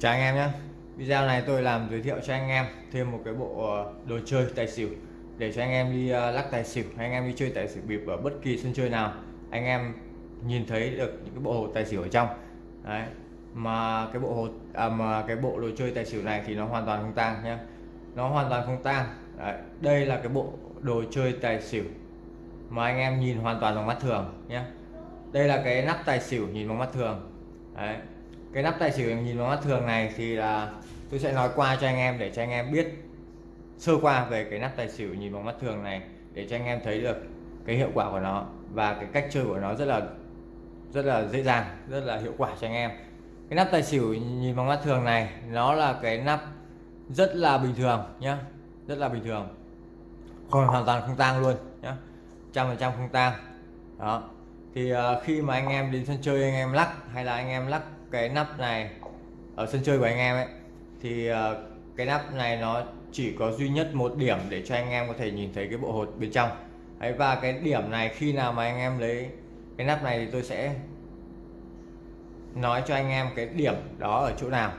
Chào anh em nhé. Video này tôi làm giới thiệu cho anh em thêm một cái bộ ờ, đồ chơi tài xỉu để cho anh em đi ờ, lắc tài xỉu hay anh em đi chơi tài xỉu bịp ở bất kỳ sân chơi nào anh em nhìn thấy được những cái bộ hồ tài xỉu ở trong. Đấy mà cái bộ hồ à, mà cái bộ đồ chơi tài xỉu này thì nó hoàn toàn không tang nhé. Nó hoàn toàn không tang. Đấy. đây là cái bộ đồ chơi tài xỉu mà anh em nhìn hoàn toàn bằng mắt thường nhé. Đây là cái nắp tài xỉu nhìn bằng mắt thường. Đấy cái nắp tài xỉu nhìn bằng mắt thường này thì là tôi sẽ nói qua cho anh em để cho anh em biết sơ qua về cái nắp tài xỉu nhìn bằng mắt thường này để cho anh em thấy được cái hiệu quả của nó và cái cách chơi của nó rất là rất là dễ dàng rất là hiệu quả cho anh em. Cái nắp tài xỉu nhìn bằng mắt thường này nó là cái nắp rất là bình thường nhá rất là bình thường. Còn hoàn toàn không tang luôn nhá trăm phần trăm không tang. Đó thì uh, khi mà anh em đến sân chơi anh em lắc hay là anh em lắc cái nắp này ở sân chơi của anh em ấy thì ờ, cái nắp này nó chỉ có duy nhất một điểm để cho anh em có thể nhìn thấy cái bộ hột bên trong. Ấy và cái điểm này khi nào mà anh em lấy cái nắp này thì tôi sẽ nói cho anh em cái điểm đó ở chỗ nào.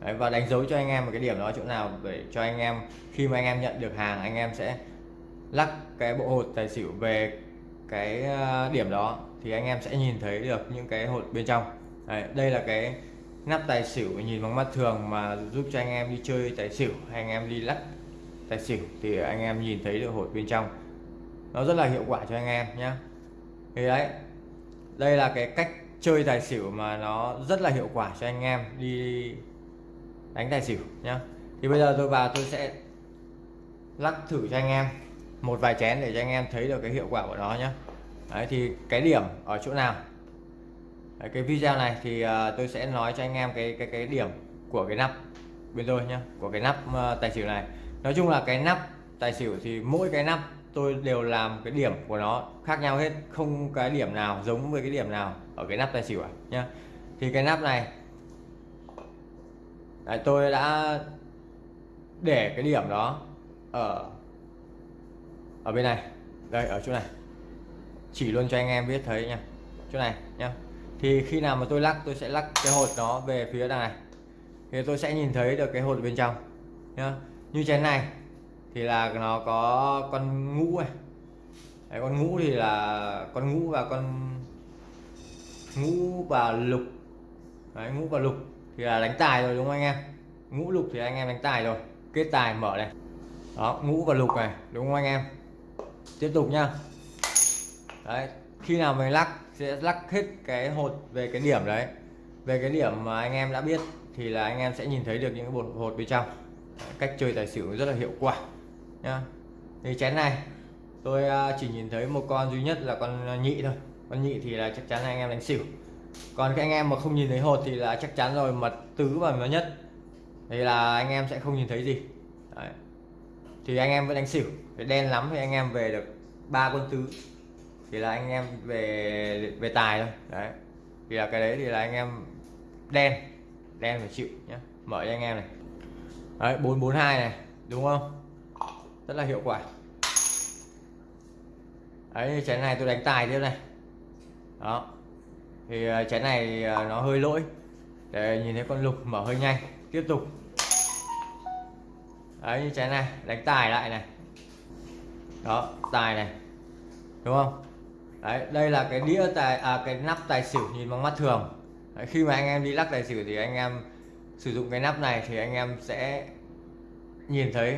Đấy, và đánh dấu cho anh em một cái điểm đó ở chỗ nào để cho anh em khi mà anh em nhận được hàng anh em sẽ lắc cái bộ hột tài xỉu về cái ờ, điểm đó thì anh em sẽ nhìn thấy được những cái hột bên trong. Đấy, đây là cái nắp tài xỉu nhìn bằng mắt thường mà giúp cho anh em đi chơi tài xỉu hay anh em đi lắc tài xỉu thì anh em nhìn thấy được hột bên trong. Nó rất là hiệu quả cho anh em nhé thì đấy đây là cái cách chơi tài xỉu mà nó rất là hiệu quả cho anh em đi đánh tài xỉu nhá. Thì bây giờ tôi vào tôi sẽ lắc thử cho anh em một vài chén để cho anh em thấy được cái hiệu quả của nó nhé đấy thì cái điểm ở chỗ nào? Cái video này thì ờ, tôi sẽ nói cho anh em cái cái cái điểm của cái nắp bên tôi nhá của cái nắp ờ, tài xỉu này. Nói chung là cái nắp tài xỉu thì mỗi cái nắp tôi đều làm cái điểm của nó khác nhau hết không cái điểm nào giống với cái điểm nào ở cái nắp tài xỉu à nhá. Thì cái nắp này Đấy, tôi đã để cái điểm đó ở ở bên này. Đây ở chỗ này. Chỉ luôn cho anh em biết thấy nha chỗ này nhá thì khi nào mà tôi lắc tôi sẽ lắc cái hột nó về phía đằng này. Thì tôi sẽ nhìn thấy được cái hột bên trong nhá. Như chén này thì là nó có con ngũ này Đấy, con ngũ thì là con ngũ và con ngũ và lục. Đấy, ngũ và lục thì là đánh tài rồi đúng không anh em? Ngũ lục thì anh em đánh tài rồi. Kết tài mở này. Đó ngũ và lục này đúng không anh em? Tiếp tục nhá. Đấy khi nào mình lắc, sẽ lắc hết cái hột về cái điểm đấy. Về cái điểm mà anh em đã biết thì là anh em sẽ nhìn thấy được những cái bột hột bên trong. Cách chơi tài xỉu rất là hiệu quả, nhá. Thì chén này, tôi à, chỉ nhìn thấy một con duy nhất là con à, nhị thôi. Con nhị thì là chắc chắn là anh em đánh xỉu. Còn các anh em mà không nhìn thấy hột thì là chắc chắn rồi, mật tứ và mật nhất. Thì là anh em sẽ không nhìn thấy gì. Đấy. thì anh em vẫn đánh xỉu. Cái đen lắm thì anh em về được ba quân tứ thì là anh em về về tài thôi. Đấy. Thì là cái đấy thì là anh em đen đen phải chịu nhé mở cho anh em này. Đấy bốn bốn hai này đúng không? Rất là hiệu quả. Đấy chén này tôi đánh tài tiếp này. Đó. Thì à, chén này ờ, nó hơi lỗi. Để nhìn thấy con lục mở hơi nhanh. Tiếp tục. Đấy như chén này đánh tài lại này. Đó tài này. Đúng không? Đấy đây là cái đĩa tài à, cái nắp tài xỉu nhìn bằng mắt thường. Đấy, khi mà anh em đi lắc tài xỉu thì anh em sử dụng cái nắp này thì anh em sẽ nhìn thấy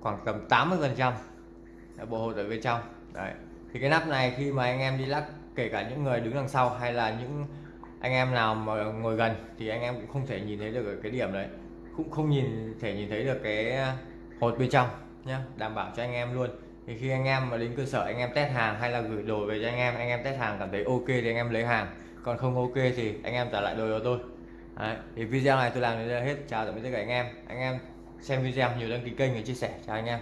khoảng tầm 80 phần trăm bộ hột ở bên trong. Đấy thì cái nắp này khi mà anh em đi lắc kể cả những người đứng đằng sau hay là những anh em nào mà ngồi gần thì anh em cũng không thể nhìn thấy được cái điểm đấy. Cũng không nhìn thể nhìn thấy được cái hột bên trong nhé đảm bảo cho anh em luôn thì khi anh em mà đến cơ sở anh em test hàng hay là gửi đồ về cho anh em anh em test hàng cảm thấy ok thì anh em lấy hàng. Còn không ok thì anh em trả lại đồ cho tôi. Đấy, thì video này tôi làm đến đây hết. Chào tạm biệt tất cả anh em. Anh em xem video nhiều đăng ký kênh và chia sẻ. Chào anh em.